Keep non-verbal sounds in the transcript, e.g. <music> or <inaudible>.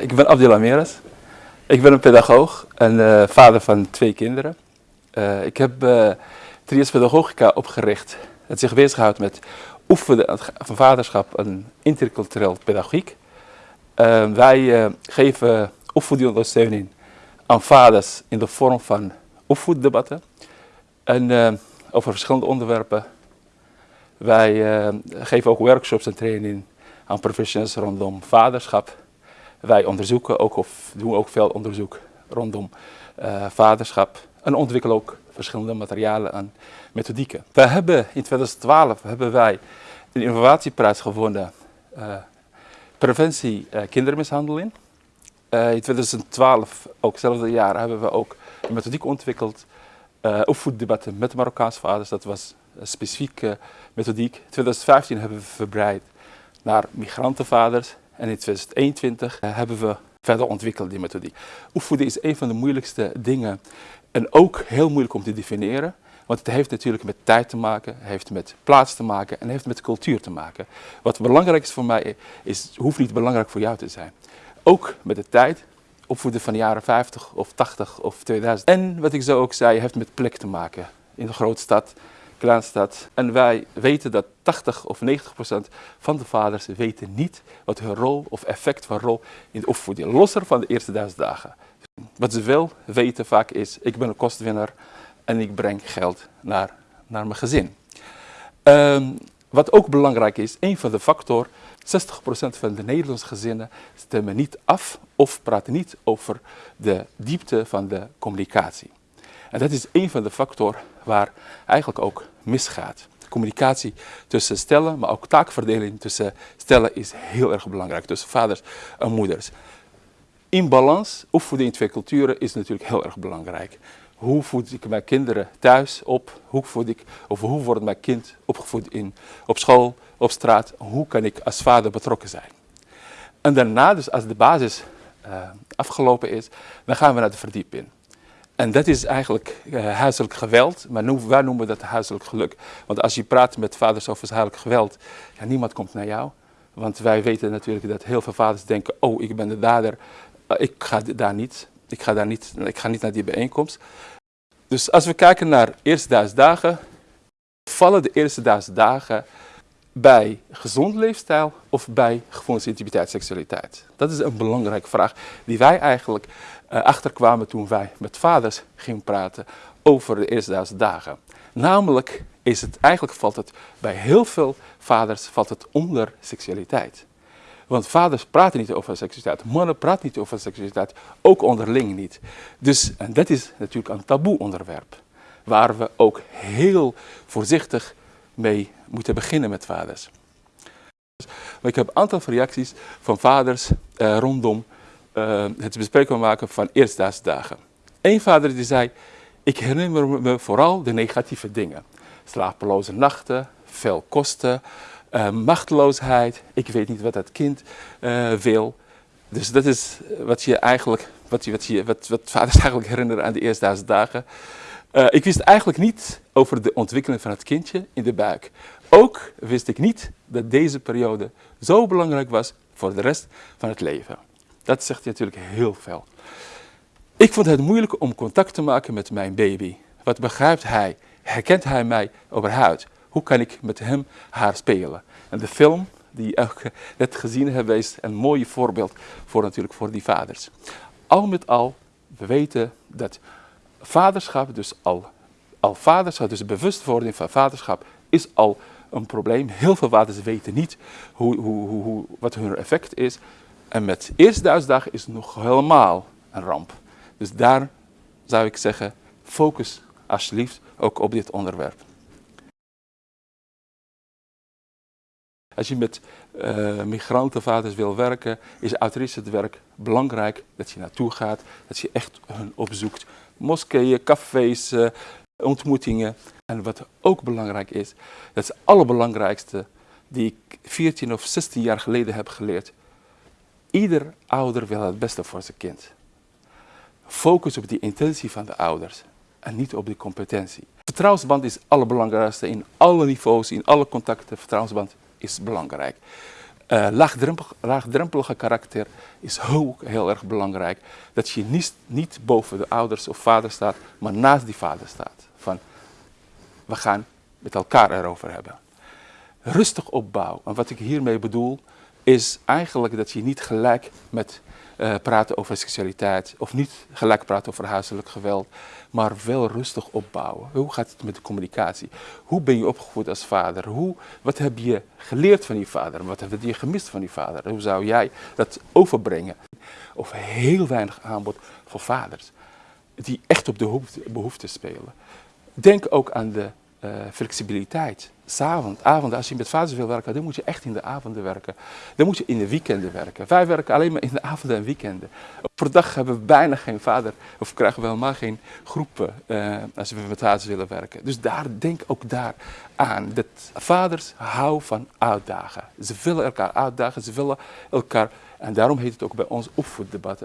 Ik ben Abdel Ameras. Ik ben een pedagoog en uh, vader van twee kinderen. Uh, ik heb uh, Pedagogica opgericht. Het zich bezighoudt met oefenen van vaderschap en intercultureel pedagogiek. wij geven opvoedingondersteuning aan vaders in de vorm van opvoeddebatten. En over verschillende onderwerpen. Wij geven ook workshops en training aan professionals rondom vaderschap. Wij onderzoeken ook of doen ook veel onderzoek rondom uh, vaderschap en ontwikkelen ook verschillende materialen en methodieken. We hebben in 2012 hebben wij een innovatieprijs gewonnen uh, preventie uh, kindermishandeling. in 2012, ook hetzelfde jaar, hebben we ook een methodiek ontwikkeld opvoeddebatten met Marokkaanse vaders. Dat was een specifieke methodiek. In 2015 hebben we verbreid naar migrantenvaders en in 2021 eh, hebben we verder ontwikkeld die methodiek. Opvoeden is een van de moeilijkste dingen en ook heel moeilijk om te definiëren. Want het heeft natuurlijk met tijd te maken, heeft met plaats te maken en heeft met cultuur te maken. Wat belangrijk is voor mij, is, hoeft niet belangrijk voor jou te zijn. Ook met de tijd, opvoeden van de jaren 50 of 80 of 2000. En wat ik zo ook zei, heeft met plek te maken. In de grote stad, Klaanstad. En wij weten dat 80 of 90 procent van de vaders weten niet wat hun rol of effect van rol in de opvoeding, losser van de eerste duizend dagen. Wat ze wel weten vaak is, ik ben een kostwinner en ik breng geld naar, naar mijn gezin. Um, wat ook belangrijk is, een van de factoren, 60% van de Nederlandse gezinnen stemmen niet af of praten niet over de diepte van de communicatie. En dat is een van de factoren waar eigenlijk ook misgaat. Communicatie tussen stellen, maar ook taakverdeling tussen stellen is heel erg belangrijk. Tussen vaders en moeders. In balans, opvoeden in twee culturen is natuurlijk heel erg belangrijk. Hoe voed ik mijn kinderen thuis op? Hoe, voed ik, of hoe wordt mijn kind opgevoed in, op school, op straat? Hoe kan ik als vader betrokken zijn? En daarna, dus als de basis uh, afgelopen is, dan gaan we naar de verdieping. En dat is eigenlijk uh, huiselijk geweld, maar nu, wij noemen dat huiselijk geluk. Want als je praat met vaders over huiselijk geweld, ja, niemand komt naar jou. Want wij weten natuurlijk dat heel veel vaders denken, oh ik ben de dader, uh, ik ga daar niet, ik ga, daar niet, ik ga niet naar die bijeenkomst. Dus als we kijken naar eerste duizend dagen, vallen de eerste duizend dagen bij gezond leefstijl of bij gevoelens, intimiteit, seksualiteit? Dat is een belangrijke vraag die wij eigenlijk uh, achterkwamen toen wij met vaders gingen praten over de eerste duizend dagen. Namelijk is het, eigenlijk valt het bij heel veel vaders valt het onder seksualiteit. Want vaders praten niet over seksualiteit, mannen praten niet over seksualiteit, ook onderling niet. Dus en dat is natuurlijk een taboe onderwerp, waar we ook heel voorzichtig mee moeten beginnen met vaders. Maar ik heb een aantal reacties van vaders uh, rondom uh, het bespreekbaar maken van eerstdaags dagen. Eén vader die zei, ik herinner me vooral de negatieve dingen. Slapeloze nachten, veel kosten, uh, machteloosheid, ik weet niet wat dat kind uh, wil. Dus dat is wat je eigenlijk, wat, je, wat, je, wat, wat vaders <laughs> eigenlijk herinneren aan de eerstdaagse dagen. Uh, ik wist eigenlijk niet over de ontwikkeling van het kindje in de buik. Ook wist ik niet dat deze periode zo belangrijk was voor de rest van het leven. Dat zegt hij natuurlijk heel veel. Ik vond het moeilijk om contact te maken met mijn baby. Wat begrijpt hij? Herkent hij mij overhuid? Hoe kan ik met hem haar spelen? En de film die je net gezien hebt, is een mooi voorbeeld voor natuurlijk voor die vaders. Al met al, we weten dat vaderschap, dus al, al vaderschap, dus bewustwording van vaderschap, is al een probleem. Heel veel vaders weten niet hoe, hoe, hoe, wat hun effect is. En met eerste duizend is het nog helemaal een ramp. Dus daar zou ik zeggen, focus alsjeblieft ook op dit onderwerp. Als je met uh, migrantenvaders wil werken, is het werk belangrijk dat je naartoe gaat, dat je echt hun opzoekt. Moskeeën, cafés, uh, ontmoetingen. En wat ook belangrijk is, dat is het allerbelangrijkste die ik 14 of 16 jaar geleden heb geleerd. Ieder ouder wil het beste voor zijn kind. Focus op die intentie van de ouders en niet op die competentie. Vertrouwensband is het allerbelangrijkste in alle niveaus, in alle contacten. Vertrouwensband is belangrijk. Laagdrempel, laagdrempelige karakter is ook heel erg belangrijk. Dat je niet, niet boven de ouders of vader staat, maar naast die vader staat. Van, we gaan met elkaar erover hebben. Rustig opbouwen. En wat ik hiermee bedoel, is eigenlijk dat je niet gelijk met uh, praten over seksualiteit of niet gelijk praten over huiselijk geweld, maar wel rustig opbouwen. Hoe gaat het met de communicatie? Hoe ben je opgevoed als vader? Hoe, wat heb je geleerd van je vader? Wat heb je gemist van je vader? Hoe zou jij dat overbrengen? Of heel weinig aanbod voor vaders die echt op de behoeften spelen. Denk ook aan de uh, flexibiliteit. S'avond, avond, als je met vaders wil werken, dan moet je echt in de avonden werken. Dan moet je in de weekenden werken. Wij werken alleen maar in de avonden en weekenden. Per dag hebben we bijna geen vader, of krijgen we helemaal geen groepen uh, als we met vaders willen werken. Dus daar, denk ook daar aan. Dat vaders houden van uitdagen. Ze willen elkaar uitdagen, ze willen elkaar, en daarom heet het ook bij ons opvoeddebatten.